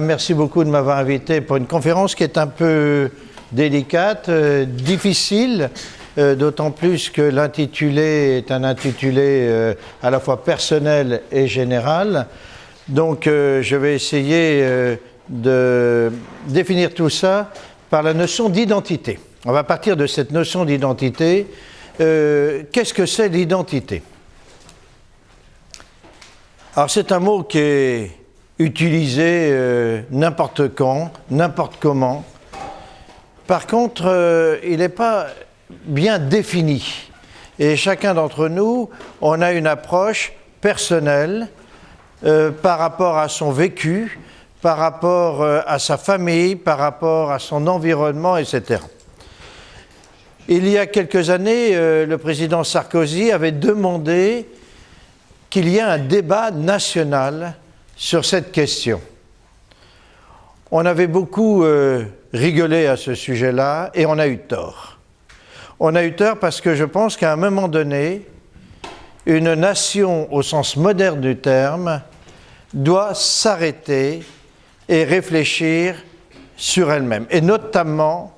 Merci beaucoup de m'avoir invité pour une conférence qui est un peu délicate, euh, difficile, euh, d'autant plus que l'intitulé est un intitulé euh, à la fois personnel et général. Donc je vais essayer de définir tout ça par la notion d'identité. On va partir de cette notion d'identité. Qu'est-ce que c'est l'identité? Alors c'est un mot qui est utilisé n'importe quand, n'importe comment. Par contre, euh, il n'est pas bien défini. Et chacun d'entre nous, on a une approche personnelle euh, par rapport à son vécu, par rapport euh, à sa famille, par rapport à son environnement, etc. Il y a quelques années, le président Sarkozy avait demandé qu'il y ait un débat national sur cette question. On avait beaucoup rigoler à ce sujet-là et on a eu tort. On a eu tort parce que je pense qu'à un moment donné, une nation au sens moderne du terme doit s'arrêter et réfléchir sur elle-même. Et notamment,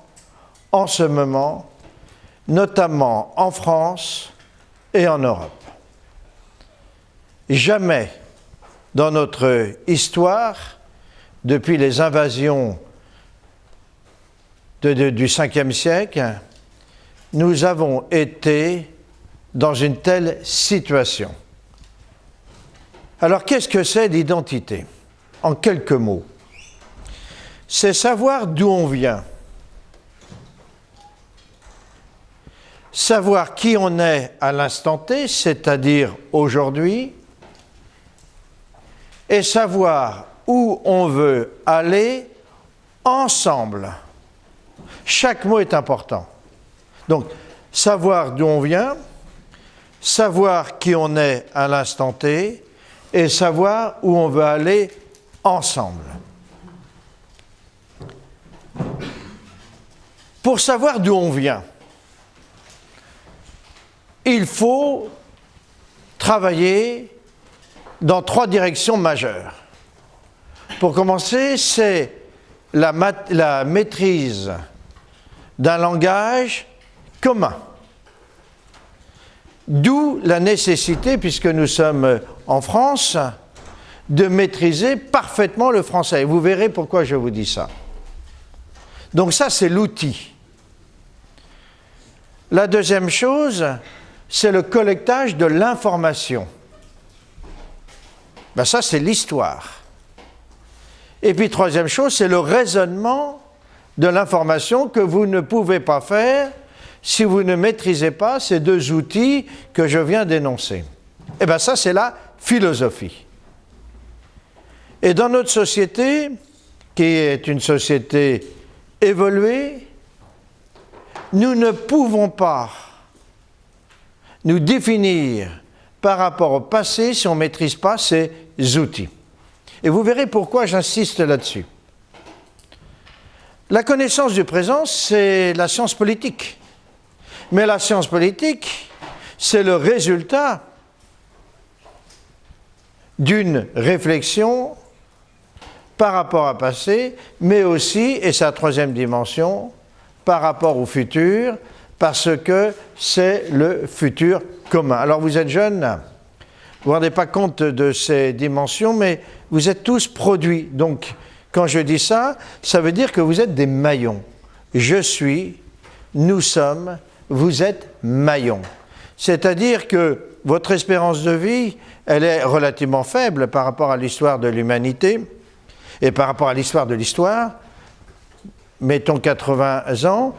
en ce moment, notamment en France et en Europe. Jamais dans notre histoire, depuis les invasions du 5e siècle, nous avons été dans une telle situation. Alors qu'est-ce que c'est l'identité En quelques mots. C'est savoir d'où on vient, savoir qui on est à l'instant T, c'est-à-dire aujourd'hui, et savoir où on veut aller ensemble. Chaque mot est important. Donc, savoir d'où on vient, savoir qui on est à l'instant T, et savoir où on veut aller ensemble. Pour savoir d'où on vient, il faut travailler dans trois directions majeures. Pour commencer, c'est la, maîtrise d'un langage commun. D'où la nécessité, puisque nous sommes en France, de maîtriser parfaitement le français. vous verrez pourquoi je vous dis ça. Donc ça, c'est l'outil. La deuxième chose, c'est le collectage de l'information. Ben ça, c'est l'histoire. Et puis, troisième chose, c'est le raisonnement de l'information que vous ne pouvez pas faire si vous ne maîtrisez pas ces deux outils que je viens d'énoncer. Eh bien ça, c'est la philosophie. Et dans notre société, qui est une société évoluée, nous ne pouvons pas nous définir par rapport au passé si on ne maîtrise pas ces outils. Et vous verrez pourquoi j'insiste là-dessus. La connaissance du présent, c'est la science politique. Mais la science politique, c'est le résultat d'une réflexion par rapport à passé, mais aussi, et sa troisième dimension, par rapport au futur, parce que c'est le futur commun. Alors vous êtes jeunes, vous ne vous rendez pas compte de ces dimensions, mais vous êtes tous produits. Donc quand je dis ça, ça veut dire que vous êtes des maillons. Je suis, nous sommes, vous êtes maillons. C'est-à-dire que votre espérance de vie, elle est relativement faible par rapport à l'histoire de l'humanité et par rapport à l'histoire de l'histoire. Mettons 80 ans.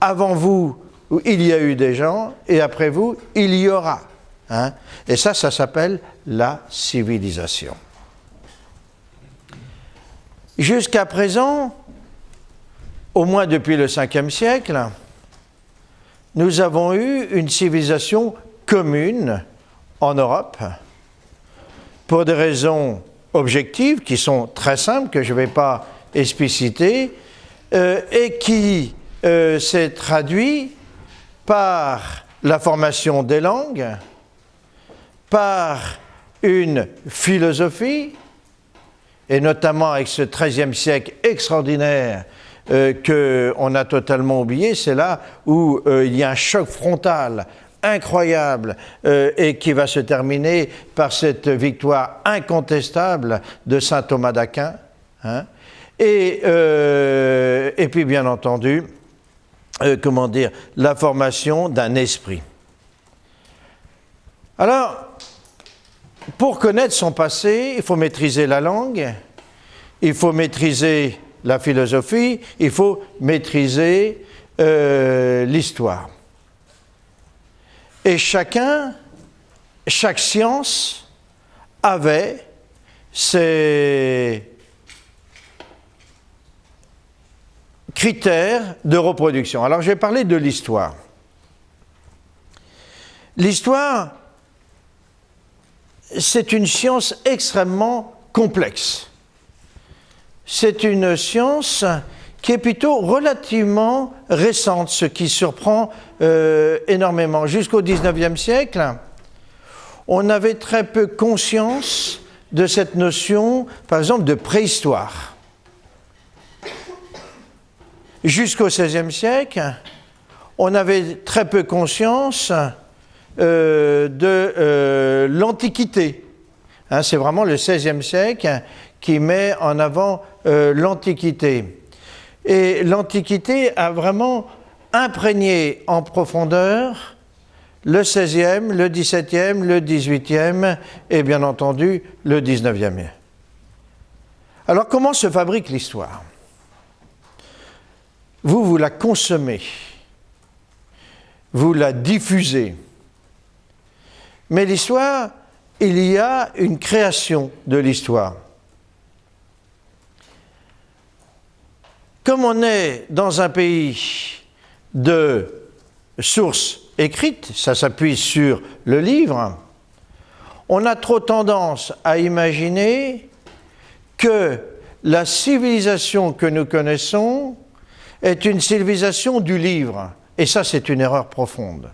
Avant vous, il y a eu des gens et après vous, il y aura. Hein. Et ça, ça s'appelle la civilisation. Jusqu'à présent, au moins depuis le 5e siècle, nous avons eu une civilisation commune en Europe pour des raisons objectives qui sont très simples, que je ne vais pas expliciter, euh, et qui euh, s'est traduit par la formation des langues, par une philosophie, et notamment avec ce XIIIe siècle extraordinaire euh, qu'on a totalement oublié, c'est là où il y a un choc frontal incroyable euh, et qui va se terminer par cette victoire incontestable de saint Thomas d'Aquin. Hein. et, et, puis bien entendu, comment dire, la formation d'un esprit. Alors, pour connaître son passé, il faut maîtriser la langue, il faut maîtriser la philosophie, il faut maîtriser euh, l'histoire. Et chacun, chaque science avait ses critères de reproduction. Alors je vais parler de l'histoire. L'histoire, c'est une science extrêmement complexe. C'est une science qui est plutôt relativement récente, ce qui surprend euh, énormément. Jusqu'au XIXe siècle, on avait très peu conscience de cette notion, par exemple, de préhistoire. Jusqu'au XVIe siècle, on avait très peu conscience euh, de euh, l'Antiquité. Hein, c'est vraiment le XVIe siècle qui met en avant l'Antiquité. Et l'Antiquité a vraiment imprégné en profondeur le XVIe, le XVIIe, le XVIIIe et bien entendu le XIXe. Alors comment se fabrique l'histoire? Vous, vous la consommez, vous la diffusez, mais l'histoire, il y a une création de l'histoire. Comme on est dans un pays de sources écrites, ça s'appuie sur le livre, on a trop tendance à imaginer que la civilisation que nous connaissons est une civilisation du livre. Et ça, c'est une erreur profonde.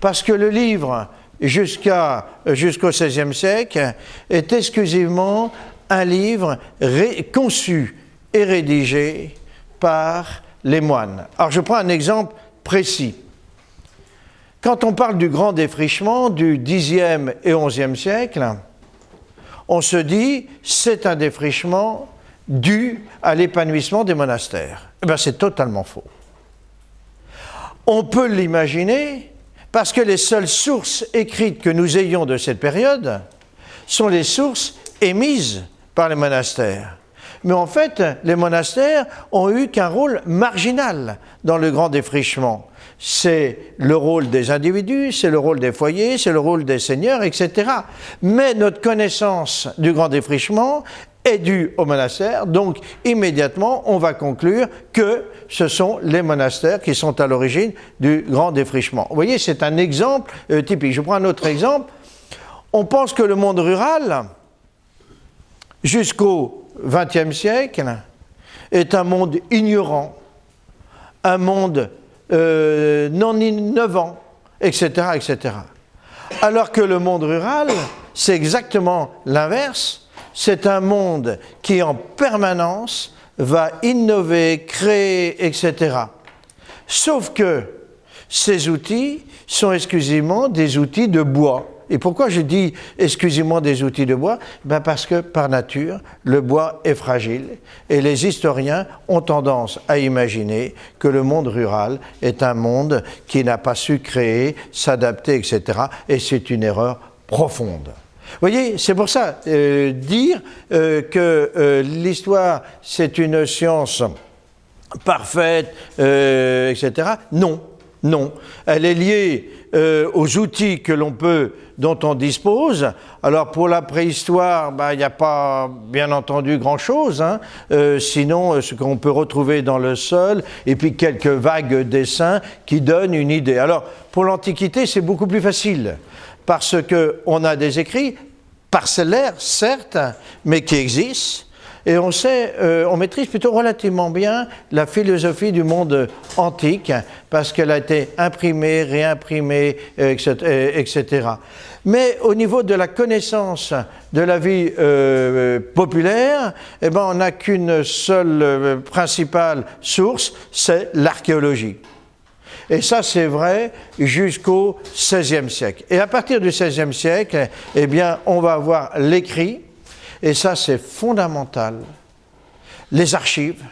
Parce que le livre jusqu'à, jusqu'au XVIe siècle est exclusivement un livre conçu et rédigé par les moines. Alors je prends un exemple précis. Quand on parle du grand défrichement du Xe et XIe siècle, on se dit c'est un défrichement dû à l'épanouissement des monastères. Eh bien, c'est totalement faux. On peut l'imaginer parce que les seules sources écrites que nous ayons de cette période sont les sources émises par les monastères. Mais en fait, les monastères ont eu qu'un rôle marginal dans le grand défrichement. C'est le rôle des individus, c'est le rôle des foyers, c'est le rôle des seigneurs, etc. Mais notre connaissance du grand défrichement est due aux monastères, donc immédiatement on va conclure que ce sont les monastères qui sont à l'origine du grand défrichement. Vous voyez, c'est un exemple euh, typique. Je prends un autre exemple. On pense que le monde rural, jusqu'au XXe siècle, est un monde ignorant, un monde euh, non innovant, etc., etc. Alors que le monde rural, c'est exactement l'inverse c'est un monde qui en permanence va innover, créer, etc. Sauf que ces outils sont exclusivement des outils de bois. Et pourquoi je dis exclusivement des outils de bois? Ben Parce que par nature, le bois est fragile et les historiens ont tendance à imaginer que le monde rural est un monde qui n'a pas su créer, s'adapter, etc. Et c'est une erreur profonde. Vous voyez, c'est pour ça, euh, dire euh, que euh, l'histoire, c'est une science parfaite, etc., non, non. Elle est liée aux outils que l'on peut, dont on dispose. Alors pour la préhistoire, bah, il n'y a pas, bien entendu, grand-chose. Hein. sinon, ce qu'on peut retrouver dans le sol, et puis quelques vagues dessins qui donnent une idée. Alors pour l'Antiquité, c'est beaucoup plus facile parce qu'on a des écrits parcellaires, certes, mais qui existent. Et on sait, euh, on maîtrise plutôt relativement bien la philosophie du monde antique, parce qu'elle a été imprimée, réimprimée, etc., etc. Mais au niveau de la connaissance de la vie euh, populaire, eh ben, on n'a qu'une seule euh, principale source, c'est l'archéologie. Et ça, c'est vrai jusqu'au XVIe siècle. Et à partir du XVIe siècle, eh bien, on va avoir l'écrit, et ça, c'est fondamental, les archives.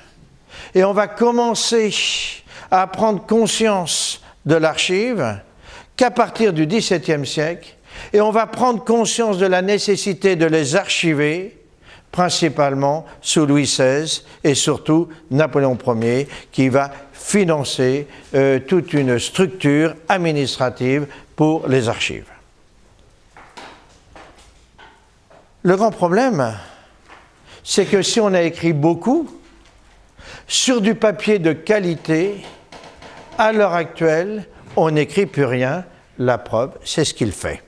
Et on va commencer à prendre conscience de l'archive qu'à partir du XVIIe siècle, et on va prendre conscience de la nécessité de les archiver, principalement sous Louis XVI et surtout Napoléon Ier, qui va financer euh, toute une structure administrative pour les archives. Le grand problème, c'est que si on a écrit beaucoup, sur du papier de qualité, à l'heure actuelle, on n'écrit plus rien. La preuve, c'est ce qu'il fait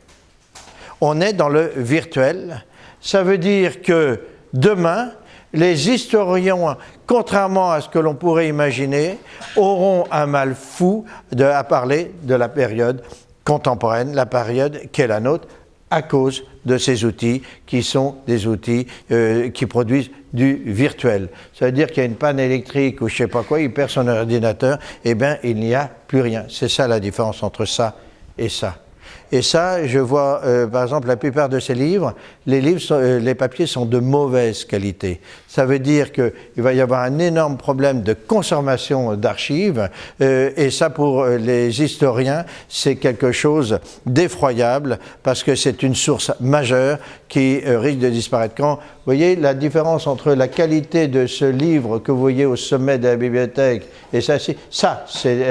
on est dans le virtuel. Ça veut dire que demain, les historiens, contrairement à ce que l'on pourrait imaginer, auront un mal fou à parler de la période contemporaine, la période qui est la nôtre, à cause de ces outils qui sont des outils euh, qui produisent du virtuel. Ça veut dire qu'il y a une panne électrique ou je ne sais pas quoi, il perd son ordinateur, eh bien il n'y a plus rien. C'est ça la différence entre ça et ça. Et ça, je vois, euh, par exemple, la plupart de ces livres, les, livres euh, les papiers sont de mauvaise qualité. Ça veut dire qu'il va y avoir un énorme problème de consommation d'archives, euh, et ça, pour les historiens, c'est quelque chose d'effroyable, parce que c'est une source majeure qui risque de disparaître. Quand, vous voyez, la différence entre la qualité de ce livre que vous voyez au sommet de la bibliothèque et ça, ça c'est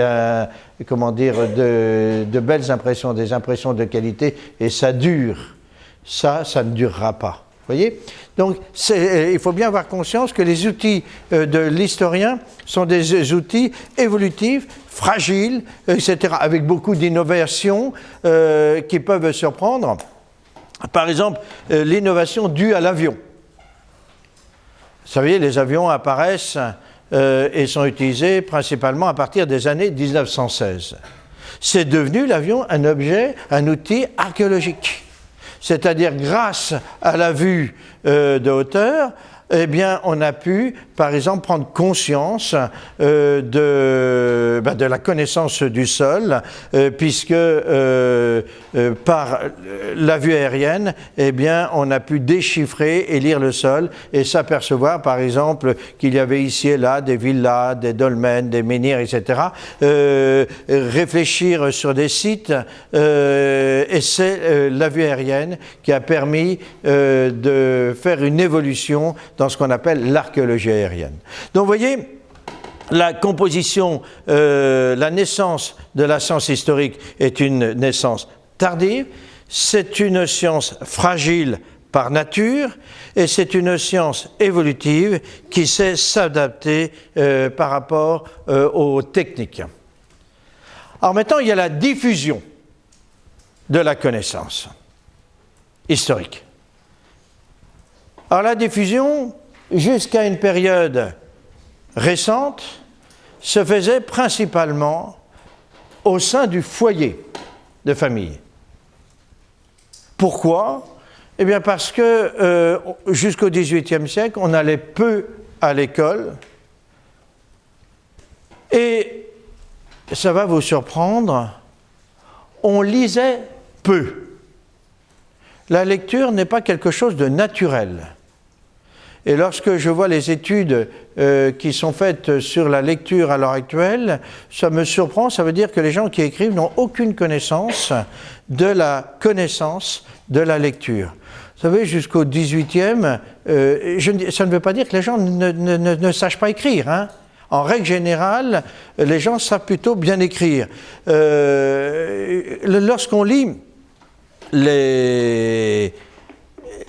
comment dire, de, belles impressions, des impressions de qualité, et ça dure. Ça, ça ne durera pas. Voyez? Donc, il faut bien avoir conscience que les outils euh, de l'historien sont des outils évolutifs, fragiles, etc., avec beaucoup d'innovations euh, qui peuvent surprendre. Par exemple, euh, l'innovation due à l'avion. Vous savez, les avions apparaissent euh, et sont utilisés principalement à partir des années 1916. C'est devenu l'avion un objet, un outil archéologique. C'est-à-dire grâce à la vue euh, de hauteur, eh bien, on a pu, par exemple, prendre conscience euh, de, ben, de, la connaissance du sol, euh, puisque euh, par la vue aérienne, eh bien, on a pu déchiffrer et lire le sol et s'apercevoir, par exemple, qu'il y avait ici et là des villas, des dolmens, des menhirs, etc. réfléchir sur des sites, et c'est la vue aérienne qui a permis de faire une évolution dans ce qu'on appelle l'archéologie aérienne. Donc vous voyez, la composition, euh, la naissance de la science historique est une naissance tardive, c'est une science fragile par nature et c'est une science évolutive qui sait s'adapter euh, par rapport euh, aux techniques. Alors maintenant, il y a la diffusion de la connaissance historique. Alors la diffusion, jusqu'à une période récente, se faisait principalement au sein du foyer de famille. Pourquoi? Eh bien parce que euh, jusqu'au XVIIIe siècle, on allait peu à l'école et ça va vous surprendre, on lisait peu. La lecture n'est pas quelque chose de naturel. Et lorsque je vois les études euh, qui sont faites sur la lecture à l'heure actuelle, ça me surprend. Ça veut dire que les gens qui écrivent n'ont aucune connaissance de la connaissance de la lecture. Vous savez, jusqu'au 18e, euh, ça ne veut pas dire que les gens ne, ne, ne, sachent pas écrire. Hein. En règle générale, les gens savent plutôt bien écrire. Euh, Lorsqu'on lit les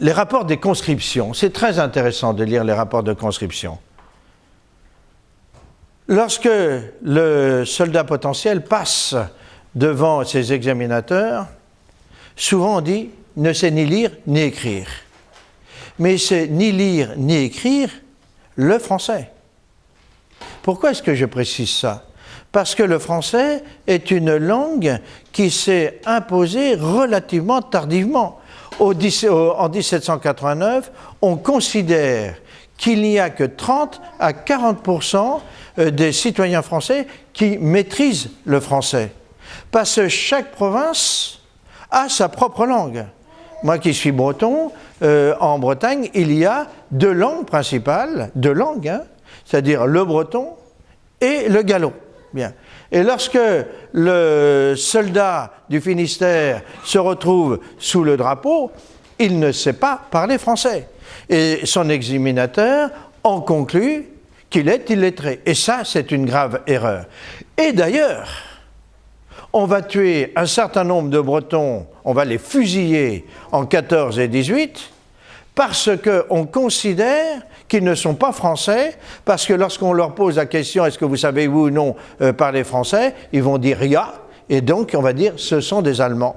les rapports des conscriptions, c'est très intéressant de lire les rapports de conscription. Lorsque le soldat potentiel passe devant ses examinateurs, souvent on dit ne sait ni lire ni écrire. mais c'est ni lire ni écrire le français. Pourquoi est-ce que je précise ça? Parce que le français est une langue qui s'est imposée relativement tardivement. En 1789, on considère qu'il n'y a que 30 à 40% euh, des citoyens français qui maîtrisent le français. Parce que chaque province a sa propre langue. Moi qui suis breton, euh, en Bretagne, il y a deux langues principales, deux langues, hein, c'est-à-dire le breton et le gallo. Bien. Et lorsque le soldat du Finistère se retrouve sous le drapeau, il ne sait pas parler français. Et son examinateur en conclut qu'il est illettré. Et ça, c'est une grave erreur. Et d'ailleurs, on va tuer un certain nombre de Bretons, on va les fusiller en 14 et 18, parce qu'on considère qu'ils ne sont pas français, parce que lorsqu'on leur pose la question est-ce que vous savez oui ou non euh, parler français, ils vont dire rien, et donc on va dire ce sont des Allemands,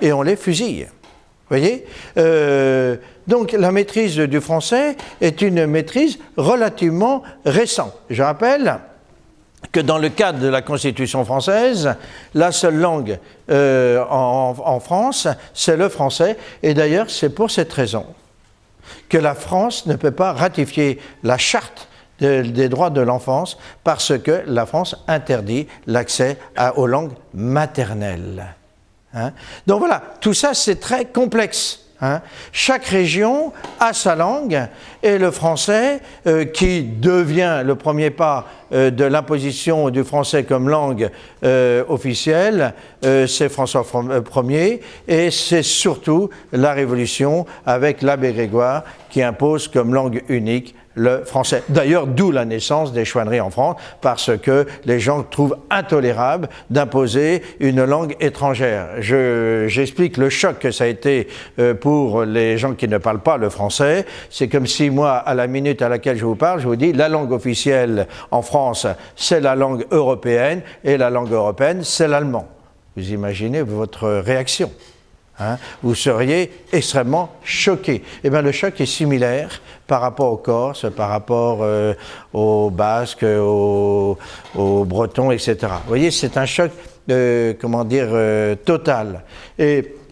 et on les fusille. Vous voyez? Euh, Donc la maîtrise du français est une maîtrise relativement récente. Je rappelle que dans le cadre de la Constitution française, la seule langue euh, en, France, c'est le français. Et d'ailleurs, c'est pour cette raison que la France ne peut pas ratifier la charte des droits de l'enfance parce que la France interdit l'accès aux langues maternelles. Hein. Donc voilà, tout ça c'est très complexe. Hein. Chaque région a sa langue et le français, euh, qui devient le premier pas euh, de l'imposition du français comme langue euh, officielle, c'est François Ier et c'est surtout la Révolution avec l'abbé Grégoire qui impose comme langue unique le français. D'ailleurs, d'où la naissance des chouanneries en France, parce que les gens trouvent intolérable d'imposer une langue étrangère. J'explique le choc que ça a été euh, pour les gens qui ne parlent pas le français. C'est comme si moi, à la minute à laquelle je vous parle, je vous dis la langue officielle en France, c'est la langue européenne, et la langue européenne, c'est l'allemand. Vous imaginez votre réaction. Hein, vous seriez extrêmement choqué. Eh bien, le choc est similaire par rapport aux Corses, par rapport euh, aux Basques, aux, Bretons, etc. Vous voyez, c'est un choc, euh, comment dire, euh, total.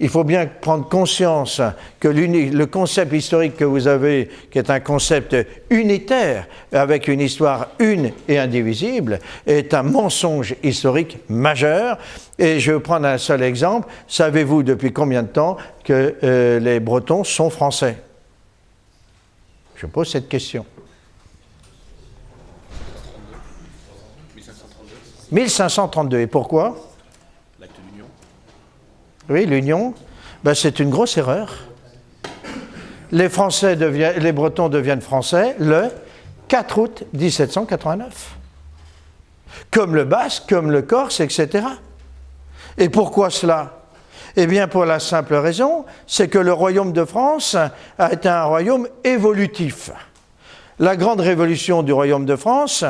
Il faut bien prendre conscience que le concept historique que vous avez, qui est un concept unitaire, avec une histoire une et indivisible, est un mensonge historique majeur. Et je vais prendre un seul exemple. Savez-vous depuis combien de temps que euh, les Bretons sont français? Je pose cette question. 1532. Et pourquoi? Oui, l'union, ben, c'est une grosse erreur. Les, les Bretons deviennent français le 4 août 1789. Comme le Basque, comme le Corse, etc. Et pourquoi cela? Eh bien, pour la simple raison, c'est que le royaume de France a été un royaume évolutif. La grande révolution du royaume de France,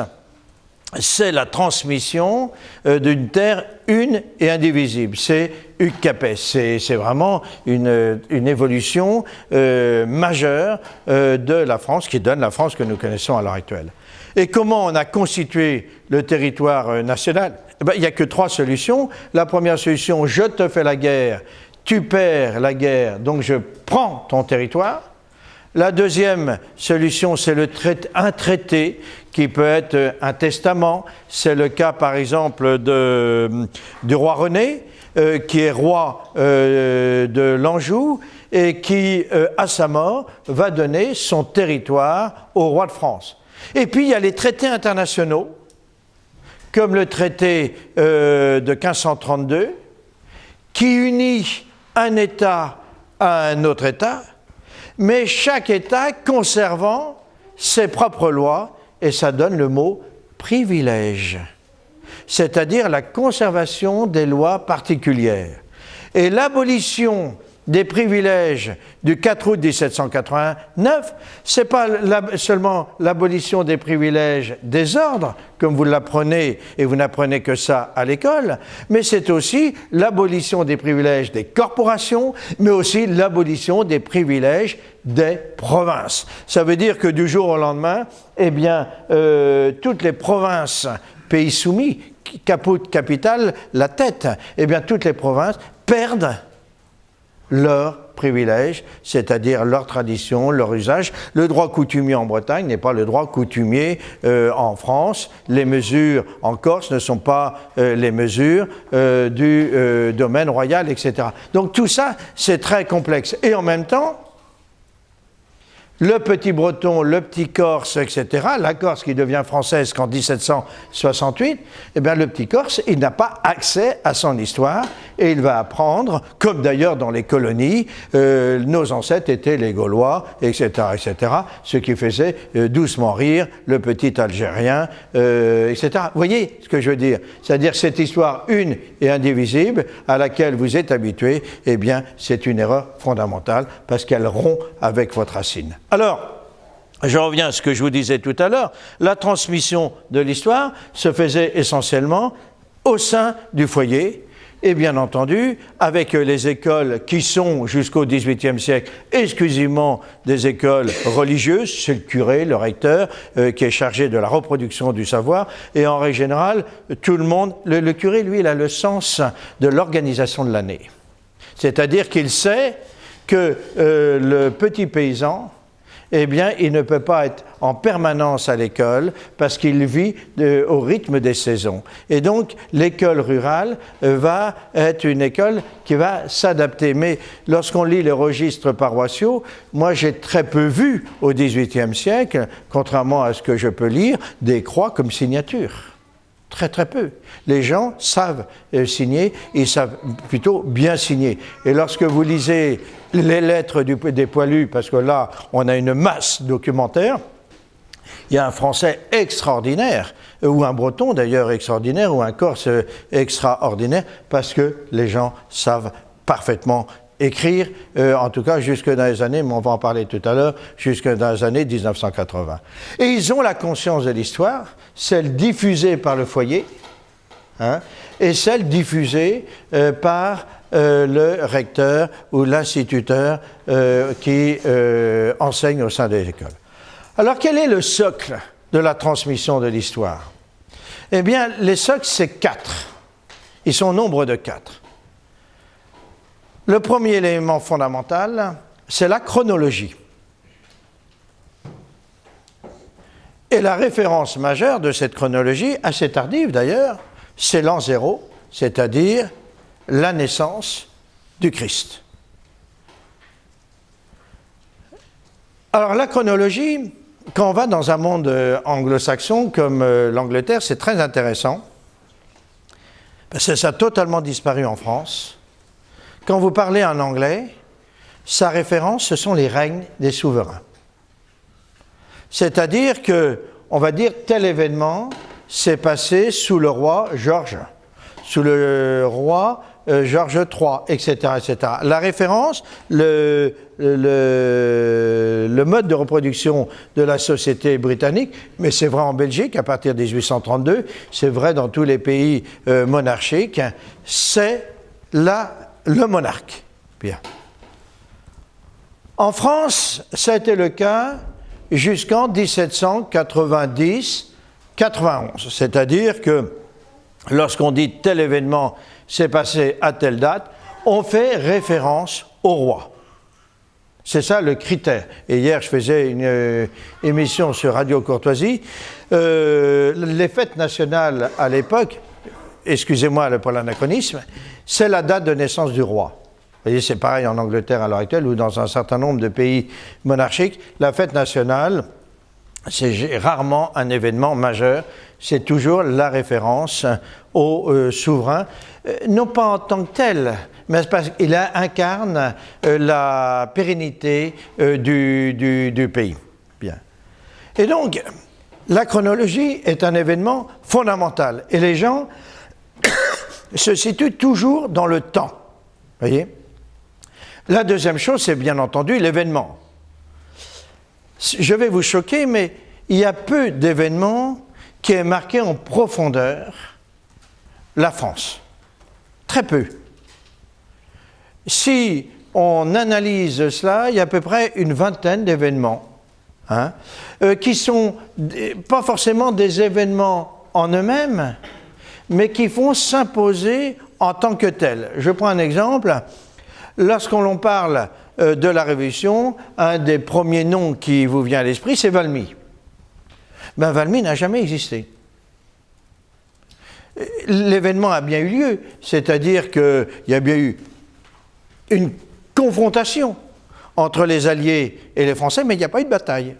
c'est la transmission euh, d'une terre une et indivisible. C'est Capet. C'est vraiment une, évolution euh, majeure euh, de la France qui donne la France que nous connaissons à l'heure actuelle. Et comment on a constitué le territoire national? Eh ben, Il n'y a que trois solutions. La première solution, je te fais la guerre, tu perds la guerre, donc je prends ton territoire. La deuxième solution, c'est un traité qui peut être un testament. C'est le cas, par exemple, du roi René, euh, qui est roi euh, de l'Anjou et qui, euh, à sa mort, va donner son territoire au roi de France. Et puis, il y a les traités internationaux, comme le traité de 1532, qui unit un État à un autre État, mais chaque État conservant ses propres lois, et ça donne le mot privilège, c'est-à-dire la conservation des lois particulières. Et l'abolition des privilèges du 4 août 1789, ce n'est pas seulement l'abolition des privilèges des ordres, comme vous l'apprenez et vous n'apprenez que ça à l'école, mais c'est aussi l'abolition des privilèges des corporations, mais aussi l'abolition des privilèges des provinces. Ça veut dire que du jour au lendemain, eh bien, euh, toutes les provinces, pays soumis, caput capital, la tête, eh bien, toutes les provinces perdent leurs privilèges, c'est-à-dire leur tradition, leur usage. Le droit coutumier en Bretagne n'est pas le droit coutumier euh, en France. Les mesures en Corse ne sont pas euh, les mesures euh, du domaine royal, etc. Donc tout ça, c'est très complexe. Et en même temps, le petit breton, le petit corse, etc., la Corse qui devient française qu'en 1768, eh bien, le petit corse, il n'a pas accès à son histoire et il va apprendre, comme d'ailleurs dans les colonies, euh, nos ancêtres étaient les Gaulois, etc., etc., ce qui faisait euh, doucement rire le petit Algérien, euh, etc. Vous voyez ce que je veux dire? C'est-à-dire cette histoire une et indivisible à laquelle vous êtes habitué, eh bien, c'est une erreur fondamentale parce qu'elle rompt avec votre racine. Alors, je reviens à ce que je vous disais tout à l'heure, la transmission de l'histoire se faisait essentiellement au sein du foyer, et bien entendu, avec les écoles qui sont jusqu'au XVIIIe siècle exclusivement des écoles religieuses, c'est le curé, le recteur, euh, qui est chargé de la reproduction du savoir, et en règle générale, tout le monde, le, curé, lui, il a le sens de l'organisation de l'année. C'est-à-dire qu'il sait que euh, le petit paysan, eh bien, il ne peut pas être en permanence à l'école parce qu'il vit au rythme des saisons. Et donc, l'école rurale euh, va être une école qui va s'adapter. Mais lorsqu'on lit les registres paroissiaux, moi j'ai très peu vu au XVIIIe siècle, contrairement à ce que je peux lire, des croix comme signature. Très très peu. Les gens savent euh, signer, ils savent plutôt bien signer. Et lorsque vous lisez les lettres des poilus, parce que là, on a une masse documentaire. Il y a un français extraordinaire, ou un breton d'ailleurs extraordinaire, ou un corse extraordinaire, parce que les gens savent parfaitement écrire, euh, en tout cas jusque dans les années, mais on va en parler tout à l'heure, jusque dans les années 1980. Et ils ont la conscience de l'histoire, celle diffusée par le foyer, hein, et celle diffusée euh, par euh, le recteur ou l'instituteur qui enseigne au sein des écoles. Alors quel est le socle de la transmission de l'histoire? Eh bien, les socles, c'est quatre. Ils sont au nombre de quatre. Le premier élément fondamental, c'est la chronologie. Et la référence majeure de cette chronologie, assez tardive d'ailleurs, c'est l'an zéro, c'est-à-dire la naissance du Christ. Alors la chronologie, quand on va dans un monde euh, anglo-saxon comme euh, l'Angleterre, c'est très intéressant, parce que ça a totalement disparu en France. Quand vous parlez en anglais, sa référence, ce sont les règnes des souverains. C'est-à-dire que, on va dire, tel événement s'est passé sous le roi Georges, sous le roi euh, Georges III, etc., etc. La référence, le, mode de reproduction de la société britannique, mais c'est vrai en Belgique à partir de 1832, c'est vrai dans tous les pays euh, monarchiques, c'est le monarque. Bien. En France, été le cas jusqu'en 1790-91, c'est-à-dire que lorsqu'on dit tel événement c'est passé à telle date, on fait référence au roi. C'est ça le critère. Et hier, je faisais une euh, émission sur Radio Courtoisie. Euh, les fêtes nationales à l'époque, excusez-moi pour l'anachronisme, c'est la date de naissance du roi. Vous voyez, c'est pareil en Angleterre à l'heure actuelle ou dans un certain nombre de pays monarchiques. La fête nationale, c'est rarement un événement majeur, c'est toujours la référence au euh, souverain, euh, non pas en tant que tel, mais parce qu'il incarne euh, la pérennité du, du, pays. Bien. Et donc, la chronologie est un événement fondamental, et les gens se situent toujours dans le temps. Voyez? La deuxième chose, c'est bien entendu l'événement. Je vais vous choquer, mais il y a peu d'événements qui aient marqué en profondeur la France. Très peu. Si on analyse cela, il y a à peu près une vingtaine d'événements hein, euh, qui sont pas forcément des événements en eux-mêmes, mais qui font s'imposer en tant que tels. Je prends un exemple. Lorsqu'on parle euh, de la Révolution, un des premiers noms qui vous vient à l'esprit, c'est Valmy. Ben, Valmy n'a jamais existé. L'événement a bien eu lieu, c'est-à-dire qu'il y a bien eu une confrontation entre les Alliés et les Français, mais il n'y a pas eu de bataille.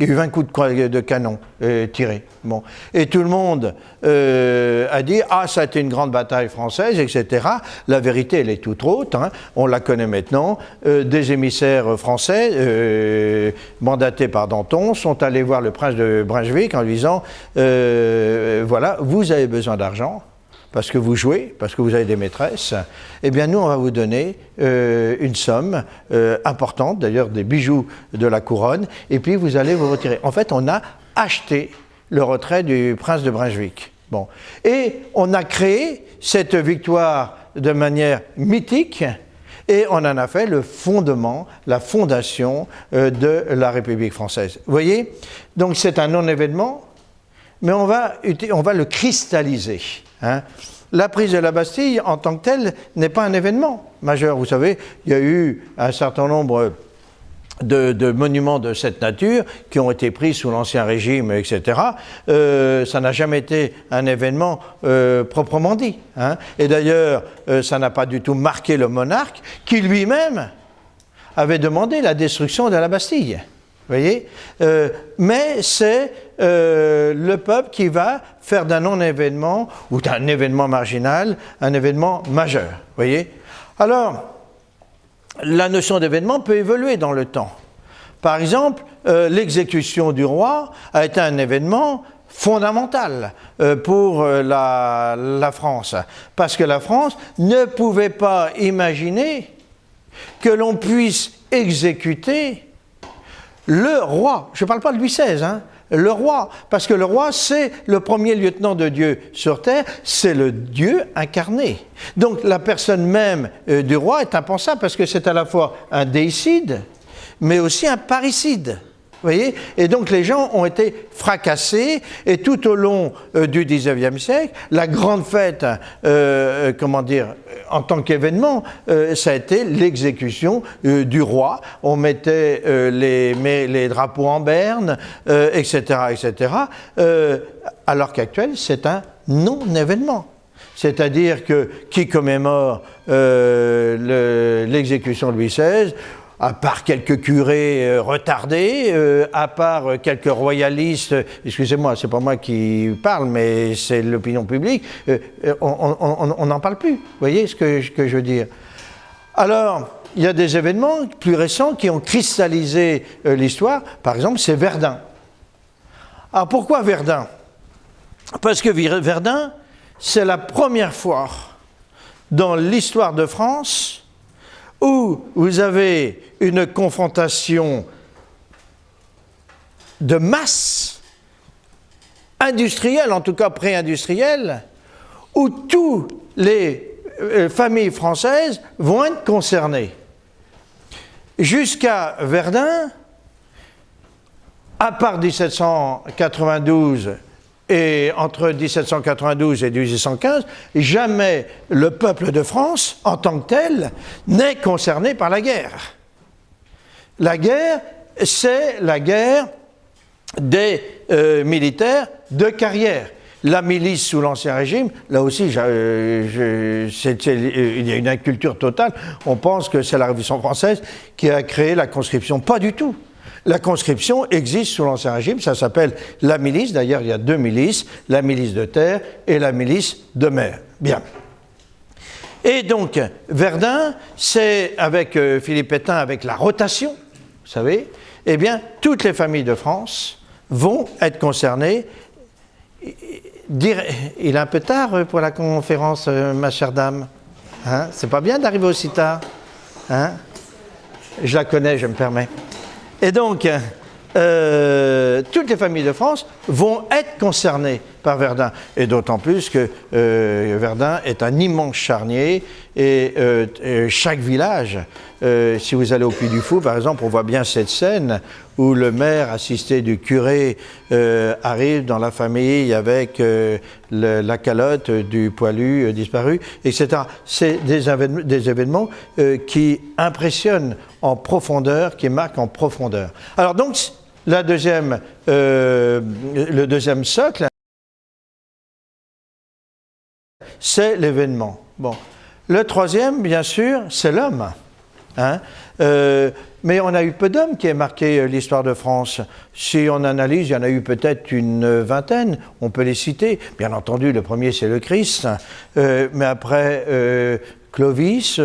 Il y a eu 20 coups de, canon euh, tirés. Bon. Et tout le monde euh, a dit Ah, ça a été une grande bataille française, etc. La vérité, elle est toute autre. Hein. On la connaît maintenant. Euh, des émissaires français, mandatés par Danton, sont allés voir le prince de Brunswick en lui disant Voilà, vous avez besoin d'argent parce que vous jouez, parce que vous avez des maîtresses, eh bien nous, on va vous donner euh, une somme euh, importante, d'ailleurs des bijoux de la couronne, et puis vous allez vous retirer. En fait, on a acheté le retrait du prince de Brunswick. Bon. Et on a créé cette victoire de manière mythique, et on en a fait le fondement, la fondation euh, de la République française. Vous voyez? Donc c'est un non-événement, mais on va, on va le cristalliser. Hein. La prise de la Bastille, en tant que telle, n'est pas un événement majeur. Vous savez, il y a eu un certain nombre de, monuments de cette nature qui ont été pris sous l'Ancien Régime, etc. Euh, ça n'a jamais été un événement euh, proprement dit. Hein. Et d'ailleurs, euh, ça n'a pas du tout marqué le monarque qui lui-même avait demandé la destruction de la Bastille. Voyez? Mais c'est euh, le peuple qui va faire d'un non-événement ou d'un événement marginal un événement majeur. Voyez? Alors, la notion d'événement peut évoluer dans le temps. Par exemple, euh, l'exécution du roi a été un événement fondamental euh, pour la, France, parce que la France ne pouvait pas imaginer que l'on puisse exécuter le roi. Je ne parle pas de Louis XVI, hein, le roi, parce que le roi, c'est le premier lieutenant de Dieu sur terre, c'est le Dieu incarné. Donc la personne même euh, du roi est impensable, parce que c'est à la fois un déicide, mais aussi un parricide voyez? Et donc les gens ont été fracassés, et tout au long euh, du XIXe siècle, la grande fête, euh, euh, comment dire, en tant qu'événement, ça a été l'exécution du roi. On mettait les, les, drapeaux en berne, etc., etc. alors qu'actuellement, c'est un non-événement. C'est-à-dire que qui commémore l'exécution de Louis XVI à part quelques curés euh, retardés, euh, à part euh, quelques royalistes, excusez-moi, c'est pas moi qui parle, mais c'est l'opinion publique, on n'en parle plus. Vous voyez ce que, que, je veux dire? Alors, il y a des événements plus récents qui ont cristallisé l'histoire. Par exemple, c'est Verdun. Alors pourquoi Verdun? Parce que Verdun, c'est la première fois dans l'histoire de France où vous avez une confrontation de masse industrielle, en tout cas pré-industrielle, où toutes les euh, familles françaises vont être concernées. Jusqu'à Verdun, à part 1792 et entre 1792 et 1815, jamais le peuple de France, en tant que tel, n'est concerné par la guerre. La guerre, c'est la guerre des euh, militaires de carrière. La milice sous l'Ancien Régime, là aussi, il y a une inculture totale. On pense que c'est la Révolution française qui a créé la conscription. Pas du tout. La conscription existe sous l'Ancien Régime, ça s'appelle la milice. D'ailleurs, il y a deux milices, la milice de terre et la milice de mer. Bien. Et donc, Verdun, c'est avec euh, Philippe Pétain, avec la rotation, vous savez, eh bien, toutes les familles de France vont être concernées. Il est un peu tard pour la conférence, euh, ma chère dame. Hein C'est pas bien d'arriver aussi tard. Hein? Je la connais, je me permets. Et donc, euh, toutes les familles de France vont être concernées par Verdun. Et d'autant plus que euh, Verdun est un immense charnier et, euh, chaque village, si vous allez au Puy du Fou par exemple, on voit bien cette scène où le maire assisté du curé arrive dans la famille avec la calotte du poilu disparu, etc. C'est des, des, événements qui impressionnent en profondeur, qui marquent en profondeur. Alors donc, la deuxième, euh, le deuxième socle, c'est l'événement. Bon. Le troisième, bien sûr, c'est l'homme. Hein. Euh, mais on a eu peu d'hommes qui aient marqué euh, l'histoire de France. Si on analyse, il y en a eu peut-être une vingtaine, on peut les citer. Bien entendu, le premier, c'est le Christ. mais après, Clovis,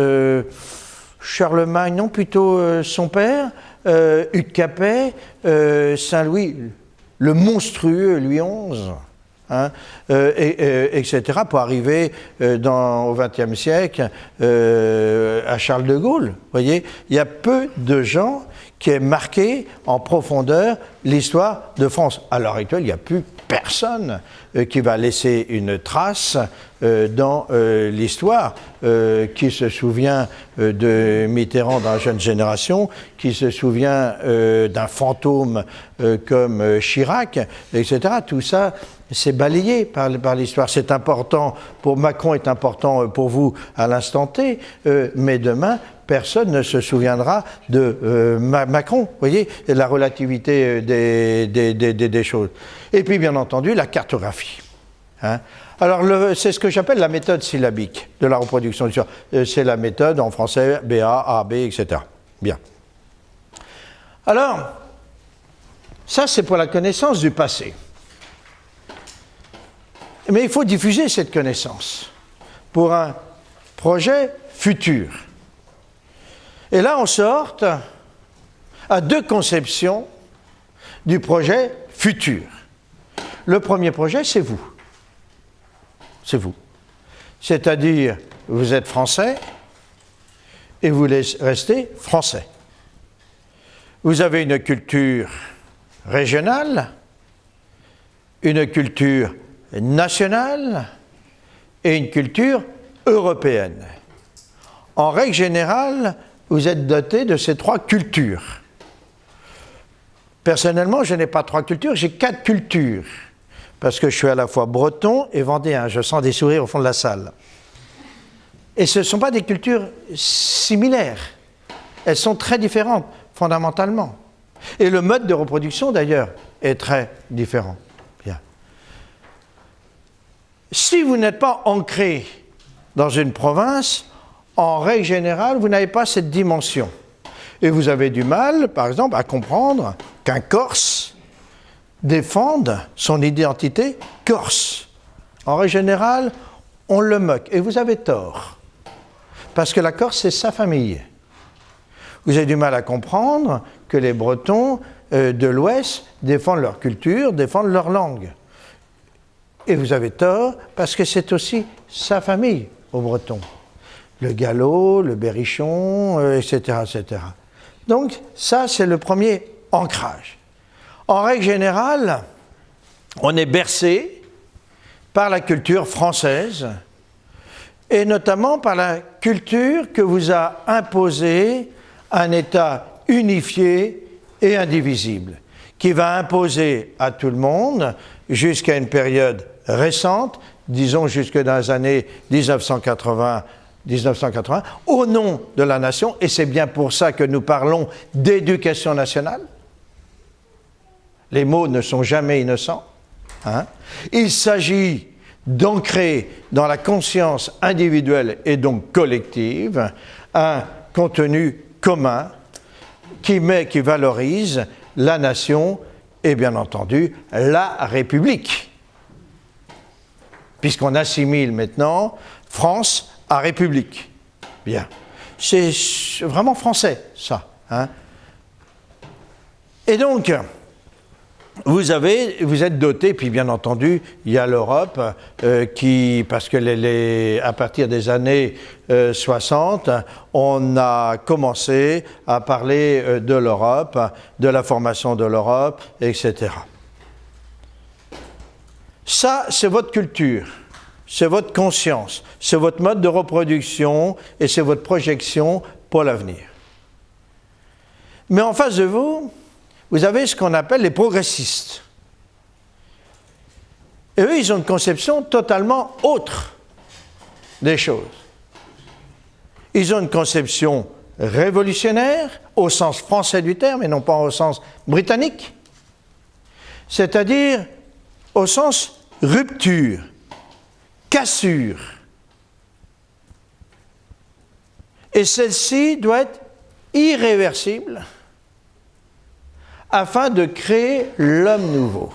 Charlemagne, non, plutôt son père euh, Hugues Capet, euh, Saint-Louis, le monstrueux Louis XI, hein, euh, etc., pour arriver dans, au XXe siècle à Charles de Gaulle. voyez, il y a peu de gens qui aient marqué en profondeur l'histoire de France. À l'heure actuelle, il n'y a plus personne euh, qui va laisser une trace euh, dans euh, l'histoire, qui se souvient de Mitterrand dans la jeune génération, qui se souvient d'un fantôme comme Chirac, etc. Tout ça, c'est balayé par, l'histoire. C'est important, pour Macron est important pour vous à l'instant T, mais demain, personne ne se souviendra de Macron. Vous voyez, la relativité des, choses. Et puis, bien entendu, la cartographie. Hein. Alors, c'est ce que j'appelle la méthode syllabique de la reproduction du euh, C'est la méthode en français BA, AB, etc. Bien. Alors, ça, c'est pour la connaissance du passé. Mais il faut diffuser cette connaissance pour un projet futur. Et là, on sort à deux conceptions du projet futur. Le premier projet, c'est vous. C'est vous. C'est-à-dire, vous êtes français et vous restez français. Vous avez une culture régionale, une culture nationale et une culture européenne. En règle générale, vous êtes doté de ces trois cultures. Personnellement, je n'ai pas trois cultures, j'ai quatre cultures parce que je suis à la fois breton et vendéen. Je sens des sourires au fond de la salle. Et ce ne sont pas des cultures similaires. Elles sont très différentes, fondamentalement. Et le mode de reproduction, d'ailleurs, est très différent. Si vous n'êtes pas ancré dans une province, en règle générale, vous n'avez pas cette dimension. Et vous avez du mal, par exemple, à comprendre qu'un Corse défendent son identité corse. En règle générale, on le moque. Et vous avez tort. Parce que la Corse, c'est sa famille. Vous avez du mal à comprendre que les Bretons euh, de l'Ouest défendent leur culture, défendent leur langue. Et vous avez tort parce que c'est aussi sa famille aux Bretons. Le galop, le berrichon, etc., euh, etc. Donc ça, c'est le premier ancrage. En règle générale, on est bercé par la culture française et notamment par la culture que vous a imposé un État unifié et indivisible, qui va imposer à tout le monde, jusqu'à une période récente, disons jusque dans les années 1980, 1980, au nom de la nation, et c'est bien pour ça que nous parlons d'éducation nationale, les mots ne sont jamais innocents. Hein. Il s'agit d'ancrer dans la conscience individuelle et donc collective un contenu commun qui met, qui valorise la nation et bien entendu la République. Puisqu'on assimile maintenant France à République. Bien. C'est vraiment français, ça. Hein. Et donc, vous, avez, vous êtes doté, puis bien entendu, il y a l'Europe euh, qui, parce que les, à partir des années 60, on a commencé à parler de l'Europe, de la formation de l'Europe, etc. Ça, c'est votre culture, c'est votre conscience, c'est votre mode de reproduction et c'est votre projection pour l'avenir. Mais en face de vous, vous avez ce qu'on appelle les progressistes. Et eux, ils ont une conception totalement autre des choses. Ils ont une conception révolutionnaire au sens français du terme et non pas au sens britannique. C'est-à-dire au sens rupture, cassure. Et celle-ci doit être irréversible afin de créer l'homme nouveau.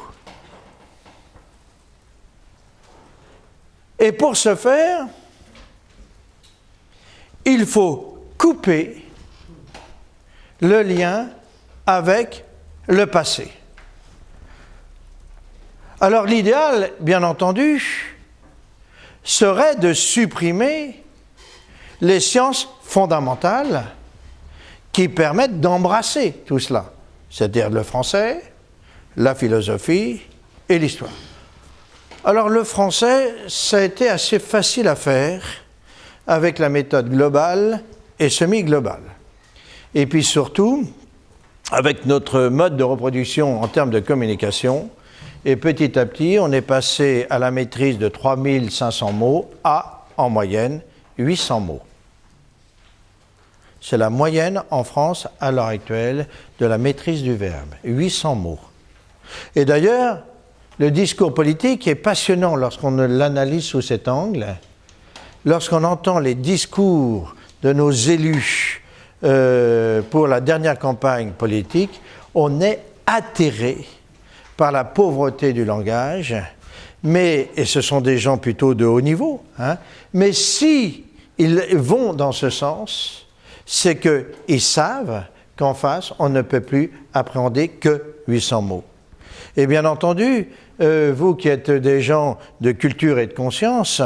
Et pour ce faire, il faut couper le lien avec le passé. Alors l'idéal, bien entendu, serait de supprimer les sciences fondamentales qui permettent d'embrasser tout cela, c'est-à-dire le français, la philosophie et l'histoire. Alors le français, ça a été assez facile à faire avec la méthode globale et semi-globale. Et puis surtout, avec notre mode de reproduction en termes de communication, et petit à petit, on est passé à la maîtrise de 3500 mots à, en moyenne, 800 mots. C'est la moyenne en France à l'heure actuelle de la maîtrise du verbe, 800 mots. Et d'ailleurs, le discours politique est passionnant lorsqu'on l'analyse sous cet angle. Lorsqu'on entend les discours de nos élus euh, pour la dernière campagne politique, on est atterré par la pauvreté du langage, mais, et ce sont des gens plutôt de haut niveau, hein, mais si ils vont dans ce sens, c'est qu'ils savent qu'en face, on ne peut plus appréhender que 800 mots. Et bien entendu, euh, vous qui êtes des gens de culture et de conscience,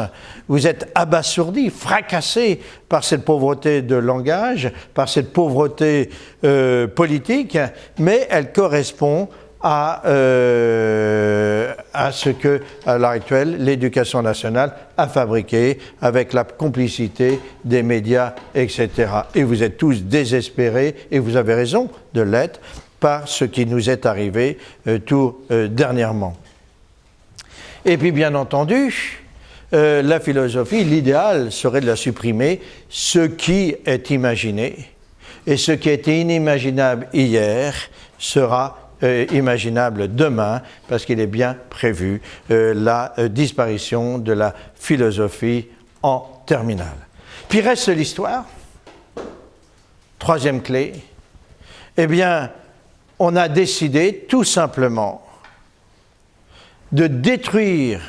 vous êtes abasourdis, fracassés par cette pauvreté de langage, par cette pauvreté euh, politique, mais elle correspond à, euh, à ce que, à l'heure actuelle, l'éducation nationale a fabriqué avec la complicité des médias, etc. Et vous êtes tous désespérés, et vous avez raison de l'être, par ce qui nous est arrivé euh, tout euh, dernièrement. Et puis, bien entendu, la philosophie, l'idéal serait de la supprimer, ce qui est imaginé, et ce qui était inimaginable hier sera euh, imaginable demain, parce qu'il est bien prévu euh, la euh, disparition de la philosophie en terminale. Puis reste l'histoire. Troisième clé. Eh bien, on a décidé tout simplement de détruire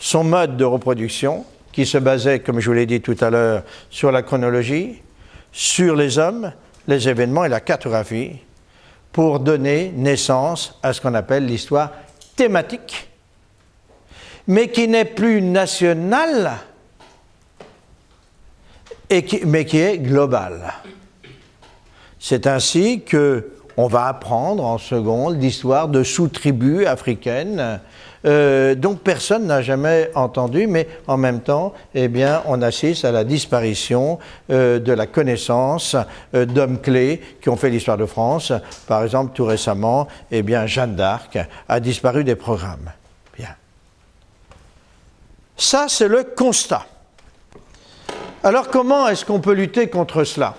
son mode de reproduction, qui se basait, comme je vous l'ai dit tout à l'heure, sur la chronologie, sur les hommes, les événements et la cartographie, pour donner naissance à ce qu'on appelle l'histoire thématique, mais qui n'est plus nationale, et mais qui est globale. C'est ainsi que on va apprendre en seconde l'histoire de sous-tribus africaines euh, dont personne n'a jamais entendu, mais en même temps, eh bien, on assiste à la disparition euh, de la connaissance euh, d'hommes clés qui ont fait l'histoire de France. Par exemple, tout récemment, eh bien, Jeanne d'Arc a disparu des programmes. Bien. Ça, c'est le constat. Alors, comment est-ce qu'on peut lutter contre cela?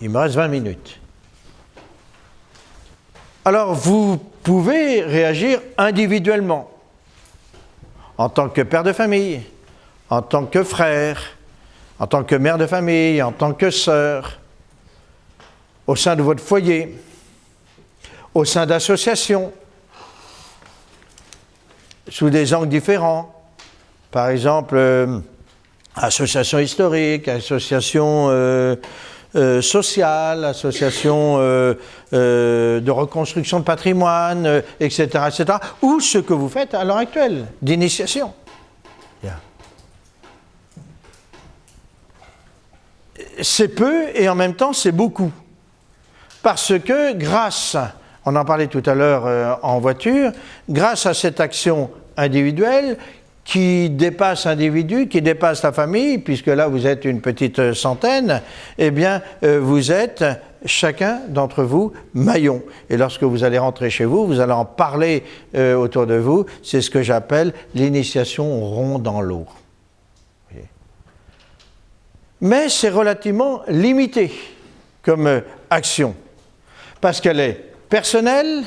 Il me reste 20 minutes. Alors vous pouvez réagir individuellement, en tant que père de famille, en tant que frère, en tant que mère de famille, en tant que sœur, au sein de votre foyer, au sein d'associations, sous des angles différents. Par exemple, euh, association historique, association euh, euh, sociales, associations euh, euh, de reconstruction de patrimoine, etc., etc., ou ce que vous faites à l'heure actuelle, d'initiation. C'est peu et en même temps c'est beaucoup. Parce que grâce, on en parlait tout à l'heure en voiture, grâce à cette action individuelle, qui dépasse l'individu, qui dépasse la famille, puisque là vous êtes une petite centaine, eh bien euh, vous êtes chacun d'entre vous maillon. Et lorsque vous allez rentrer chez vous, vous allez en parler euh, autour de vous. C'est ce que j'appelle l'initiation rond dans l'eau. Mais c'est relativement limité comme euh, action, parce qu'elle est personnelle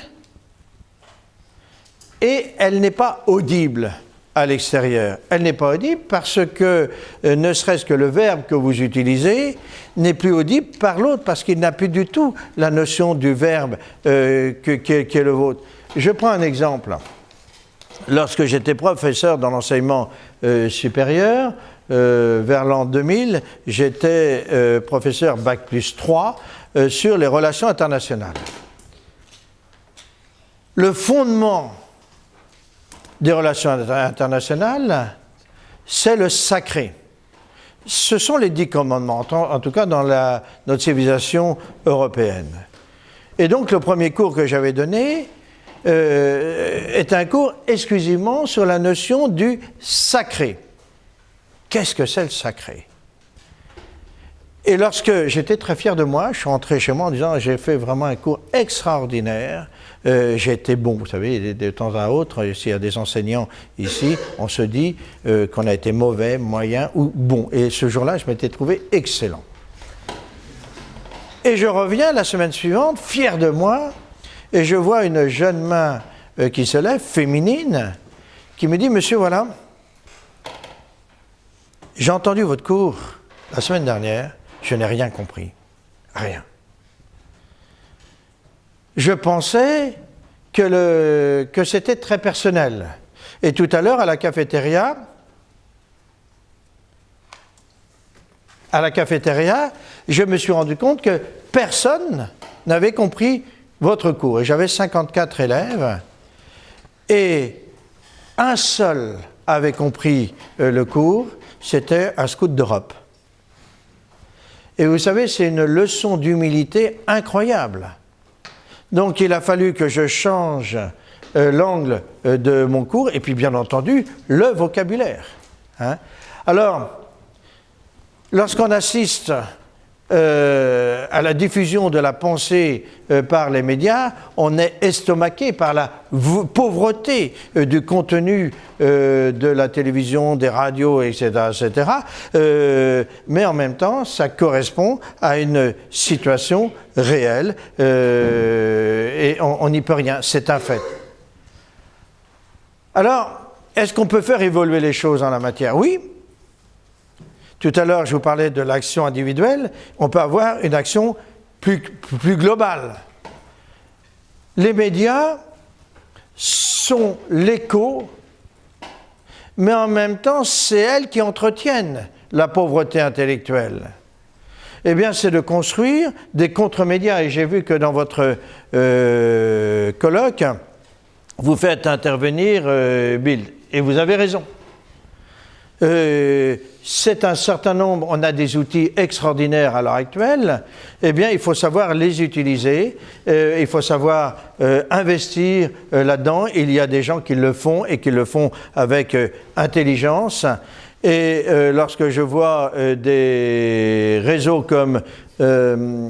et elle n'est pas audible à l'extérieur. Elle n'est pas audible parce que, euh, ne serait-ce que le verbe que vous utilisez, n'est plus audible par l'autre, parce qu'il n'a plus du tout la notion du verbe euh, qui, est, le vôtre. Je prends un exemple. Lorsque j'étais professeur dans l'enseignement euh, supérieur, vers l'an 2000, j'étais professeur Bac plus 3 sur les relations internationales. Le fondement des relations internationales, c'est le sacré. Ce sont les dix commandements, en, tout cas dans la, notre civilisation européenne. Et donc le premier cours que j'avais donné euh, est un cours exclusivement sur la notion du sacré. Qu'est-ce que c'est le sacré? Et lorsque j'étais très fier de moi, je suis rentré chez moi en disant j'ai fait vraiment un cours extraordinaire euh, j'ai été bon. Vous savez, de, temps à autre, s'il y a des enseignants ici, on se dit euh, qu'on a été mauvais, moyen ou bon. Et ce jour-là, je m'étais trouvé excellent. Et je reviens la semaine suivante, fier de moi, et je vois une jeune main euh, qui se lève, féminine, qui me dit, monsieur, voilà, j'ai entendu votre cours la semaine dernière, je n'ai rien compris. Rien je pensais que, c'était très personnel. Et tout à l'heure, à la cafétéria, à la cafétéria, je me suis rendu compte que personne n'avait compris votre cours. Et j'avais 54 élèves, et un seul avait compris euh, le cours, c'était un scout d'Europe. Et vous savez, c'est une leçon d'humilité incroyable. Donc il a fallu que je change euh, l'angle euh, de mon cours et puis bien entendu le vocabulaire. Hein. Alors, lorsqu'on assiste euh, à la diffusion de la pensée par les médias, on est estomaqué par la pauvreté du contenu de la télévision, des radios, etc. etc. mais en même temps, ça correspond à une situation réelle et on n'y peut rien, c'est un fait. Alors, est-ce qu'on peut faire évoluer les choses en la matière? Oui. Tout à l'heure, je vous parlais de l'action individuelle. On peut avoir une action plus, globale. Les médias sont l'écho, mais en même temps, c'est elles qui entretiennent la pauvreté intellectuelle eh bien, c'est de construire des contre-médias. Et j'ai vu que dans votre euh, colloque, vous faites intervenir euh, Bill. Et vous avez raison. Euh, c'est un certain nombre, on a des outils extraordinaires à l'heure actuelle, eh bien il faut savoir les utiliser, il faut savoir investir là-dedans. Il y a des gens qui le font et qui le font avec intelligence. Et euh, lorsque je vois euh, des réseaux comme euh,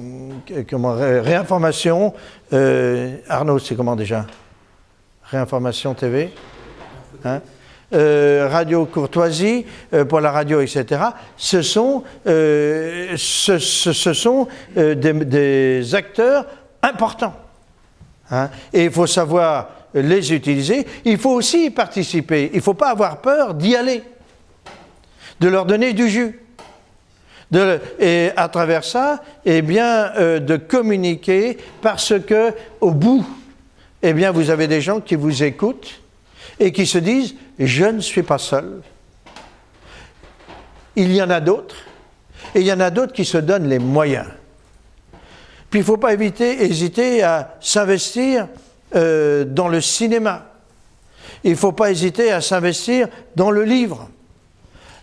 comment, Réinformation, Arnaud, c'est comment déjà? Réinformation TV hein? Radio Courtoisie pour la radio, etc. Ce sont, ce, ce, sont des, acteurs importants. Hein et il faut savoir les utiliser. Il faut aussi y participer. Il ne faut pas avoir peur d'y aller de leur donner du jus. et à travers ça, eh bien, euh, de communiquer parce que au bout, eh bien, vous avez des gens qui vous écoutent et qui se disent je ne suis pas seul. Il y en a d'autres et il y en a d'autres qui se donnent les moyens. Puis il ne faut pas hésiter à s'investir euh, dans le cinéma. Il ne faut pas hésiter à s'investir dans le livre,